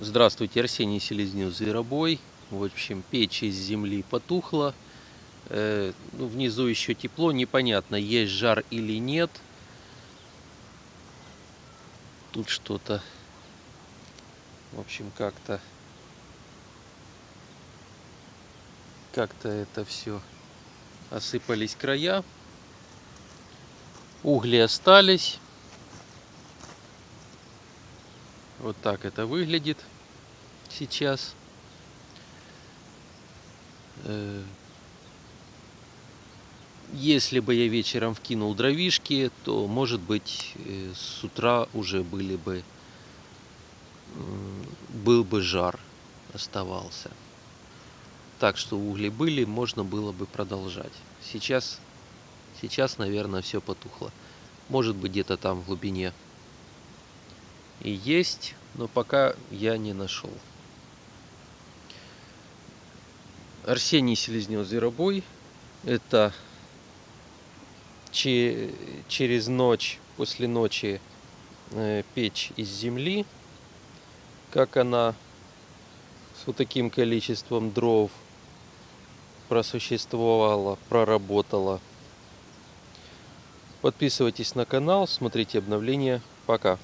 Здравствуйте, Арсений Селезнев, Зверобой. В общем, печь из земли потухла. Э, ну, внизу еще тепло, непонятно, есть жар или нет. Тут что-то, в общем, как-то, как-то это все осыпались края. Угли остались. Вот так это выглядит сейчас. Э, если бы я вечером вкинул дровишки, то, может быть, э, с утра уже были бы, был бы жар оставался. Так что угли были, можно было бы продолжать. Сейчас, сейчас, наверное, все потухло. Может быть, где-то там в глубине и есть, но пока я не нашел. Арсений Селезнев Зверобой. Это че через ночь, после ночи э, печь из земли. Как она с вот таким количеством дров просуществовала, проработала. Подписывайтесь на канал, смотрите обновления. Пока.